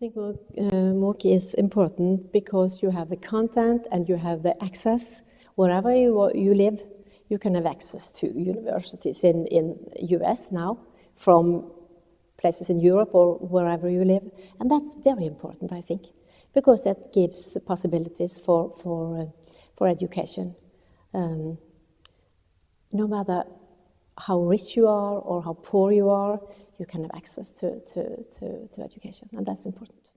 think MOOC, uh, is important because you have the content and you have the access. Wherever you, you live, you can have access to universities in, in US now from places in Europe or wherever you live. And that's very important, I think, because that gives possibilities for, for, uh, for education. Um, no matter how rich you are or how poor you are, you can have access to, to, to, to education, and that's important.